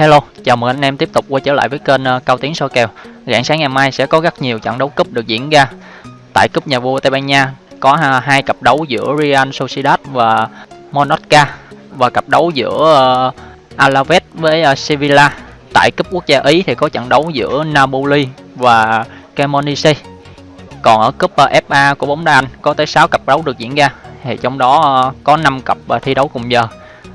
Hello, chào mừng anh em tiếp tục quay trở lại với kênh ờ, Cao Tiến soi kèo. Rạng sáng ngày mai sẽ có rất nhiều trận đấu cúp được diễn ra. Tại cúp nhà vua Tây Ban Nha có hai cặp đấu giữa Real Sociedad và Monaca và cặp đấu giữa ờ, Alaves với ờ, Sevilla. Tại cúp quốc gia Ý thì có trận đấu giữa Napoli và Cremonese. Còn ở cúp FA của bóng đá Anh có tới 6 cặp đấu được diễn ra. Thì trong đó có 5 cặp thi đấu cùng giờ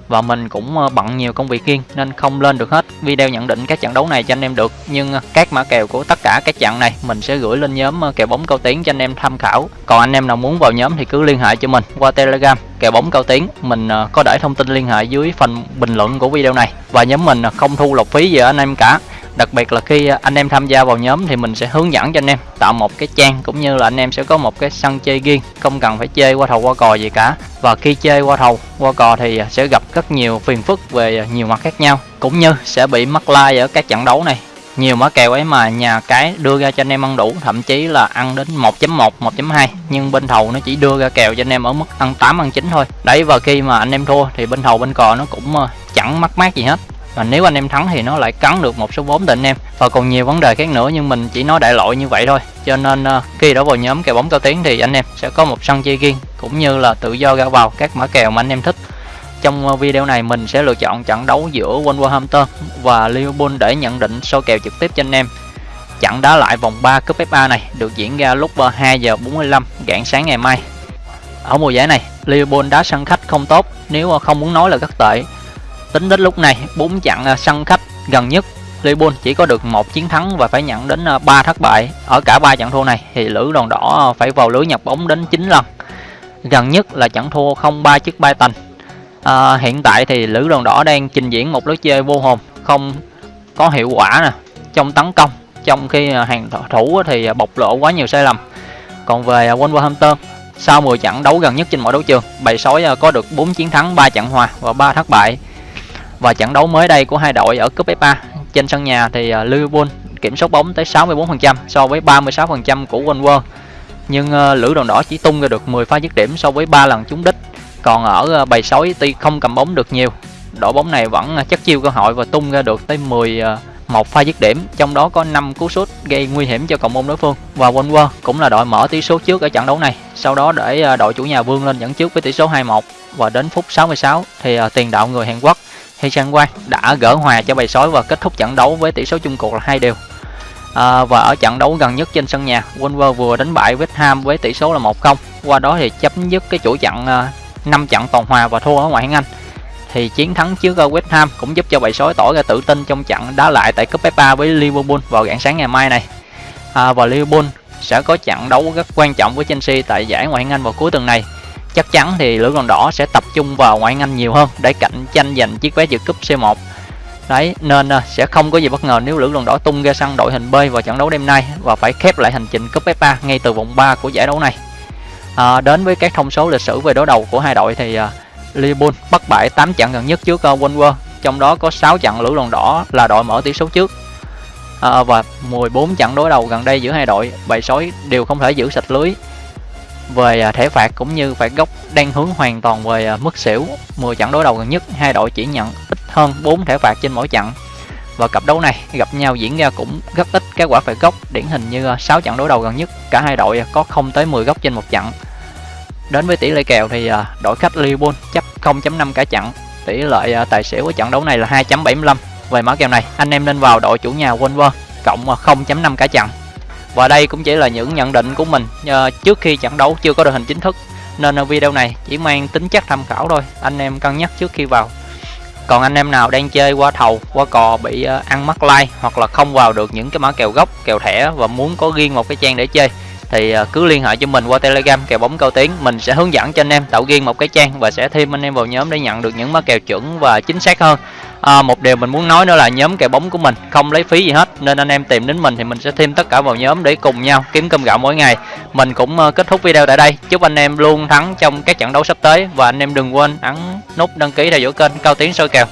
và mình cũng ờ, bận nhiều công việc riêng nên không lên được hết. Video nhận định các trận đấu này cho anh em được, nhưng ờ, các mã kèo của tất cả các trận này mình sẽ gửi lên nhóm ờ, kèo bóng cao tiến cho anh em tham khảo. Còn anh em nào muốn vào nhóm thì cứ liên hệ cho mình qua telegram. Kèo bóng cao tiến, mình có để thông tin liên hệ dưới phần bình luận của video này. Và nhóm mình không thu lọc phí gì ở anh em cả đặc biệt là khi à, anh em tham gia vào nhóm thì mình sẽ hướng dẫn cho anh em tạo một cái trang cũng như là anh em sẽ có một cái sân chơi riêng, không cần phải chơi qua thầu qua cò gì cả. Và khi chơi qua thầu qua cò thì à, sẽ gặp rất nhiều phiền phức về à, nhiều mặt khác nhau, cũng như sẽ bị mắc like ở các trận đấu này. Nhiều mã kèo ấy mà nhà cái đưa ra cho anh em ăn đủ, thậm chí là ăn đến 1.1 1.2 nhưng bên thầu nó chỉ đưa ra kèo cho anh em ở mức ăn 8 ăn 9 thôi. Đấy, và khi mà anh em thua thì bên thầu bên cò nó cũng chẳng mắc mát gì hết và nếu anh em thắng thì nó lại cắn được một số vốn định anh em. Và còn nhiều vấn đề khác nữa nhưng mình chỉ nói đại loại như vậy thôi. Cho nên uh, khi đã vào nhóm kèo bóng cao tiếng thì anh em sẽ có một sân chơi riêng cũng như là tự do ra vào các mã kèo mà anh em thích. Trong ờ, video này mình sẽ lựa chọn trận đấu giữa Wolverhampton và Liverpool để nhận định soi kèo trực tiếp cho anh em. Trận đá lại vòng 3 cúp FA này được diễn ra lúc ờ, 2 giờ 45 rạng sáng ngày mai. Ở mùa giải này Liverpool đá sân khách không tốt nếu không muốn nói là rất tệ. Tính đến lúc này, 4 trận à, sân khách gần nhất, Liverpool chỉ có được một chiến thắng và phải nhận đến à, 3 thất bại. Ở cả ba trận thua này thì lữ đoàn đỏ à, phải vào lưới nhập bóng đến 9 lần. Gần nhất là trận thua 0-3 trước Brighton. À, hiện tại thì lữ đoàn đỏ đang trình diễn một lối chơi vô hồn, không có hiệu quả nè trong tấn công, trong khi hàng thủ thì bộc lộ quá nhiều sai lầm. Còn về Wolverhampton sau 10 trận đấu gần nhất trên mọi đấu trường, bầy sói có được 4 chiến thắng, 3 trận hòa và 3 thất bại. Và trận đấu mới đây của hai đội ở cúp FA trên sân nhà thì à, Liverpool kiểm soát bóng tới 64% so với 36% của Wolves. Nhưng à, lữ đoàn đỏ chỉ tung ra được 10 pha dứt điểm so với 3 lần trúng đích. Còn ở à, bầy sói tuy không cầm bóng được nhiều, đội bóng này vẫn chắc chiêu cơ hội và tung ra được tới 10 một pha dứt điểm, trong đó có 5 cú sút gây nguy hiểm cho cộng môn đối phương. Và Wolves cũng là đội mở tỷ số trước ở trận đấu này, sau đó để đội chủ nhà vươn lên dẫn trước với tỷ số 2-1 và đến phút 66 thì tiền đạo người Hàn Quốc thì Sang Quang đã gỡ hòa cho bầy sói và kết thúc trận đấu với tỷ số chung cuộc là hai đều. À, và ở trận đấu gần nhất trên sân nhà, Wolver vừa đánh bại West Ham với tỷ số là 1-0. Qua đó thì chấm dứt cái chuỗi trận à, uh, 5 trận toàn hòa và thua ở ngoại hạng Anh. Thì chiến thắng trước à, West Ham cũng giúp cho bầy sói tỏ ra tự tin trong trận đá lại tại cúp FA với Liverpool vào rạng sáng ngày mai này. À, và Liverpool sẽ có trận đấu rất quan trọng với Chelsea tại giải ngoại hạng Anh vào cuối tuần này chắc chắn thì lữ đoàn đỏ sẽ tập trung vào ngoại Anh nhiều hơn để cạnh tranh giành chiếc vé dự cúp C1 đấy nên à, sẽ không có gì bất ngờ nếu lữ đoàn đỏ tung ra sân đội hình B vào trận đấu đêm nay và phải khép lại hành trình cúp FA ngay từ vòng 3 của giải đấu này. À, đến với các thông số lịch sử về đối đầu của hai đội thì uh, Liverpool bất bại 8 trận gần nhất trước à, uh, Wolver trong đó có 6 trận lữ đoàn đỏ là đội mở tỷ số trước. À, và 14 trận đối đầu gần đây giữa hai đội bầy sói đều không thể giữ sạch lưới về à, thể thẻ phạt cũng như phạt góc đang hướng hoàn toàn về à, mức xỉu 10 trận đối đầu gần nhất, hai đội chỉ nhận ít hơn 4 thẻ phạt trên mỗi trận và cặp đấu này gặp nhau diễn ra cũng rất ít các quả phạt góc điển hình như à, 6 trận đối đầu gần nhất, cả hai đội có không tới 10 góc trên một trận đến với tỷ lệ kèo thì đội khách Liverpool chấp 0.5 cả trận tỷ lệ tài xỉu của trận đấu này là 2.75 về mã kèo này, anh em nên vào đội chủ nhà Wolver cộng 0.5 cả trận và đây cũng chỉ là những nhận định của mình uh, trước khi trận đấu chưa có đội hình chính thức. Nên ờ, video này chỉ mang tính chất tham khảo thôi anh em cân nhắc trước khi vào. Còn anh em nào đang chơi qua thầu qua cò bị uh, ăn mắc like hoặc là không vào được những cái mã kèo gốc kèo thẻ và muốn có riêng một cái trang để chơi thì uh, cứ liên hệ cho mình qua telegram kèo bóng cao tiến. Mình sẽ hướng dẫn cho anh em tạo riêng một cái trang và sẽ thêm anh em vào nhóm để nhận được những mã kèo chuẩn và chính xác hơn à, một điều mình muốn nói nữa là nhóm kèo bóng của mình không lấy phí gì hết nên anh em tìm đến mình thì mình sẽ thêm tất cả vào nhóm để cùng nhau kiếm cơm gạo mỗi ngày. Mình cũng ờ, kết thúc video tại đây. Chúc anh em luôn thắng trong các trận đấu sắp tới và anh em đừng quên ấn nút đăng ký theo dõi kênh cao tiến soi kèo.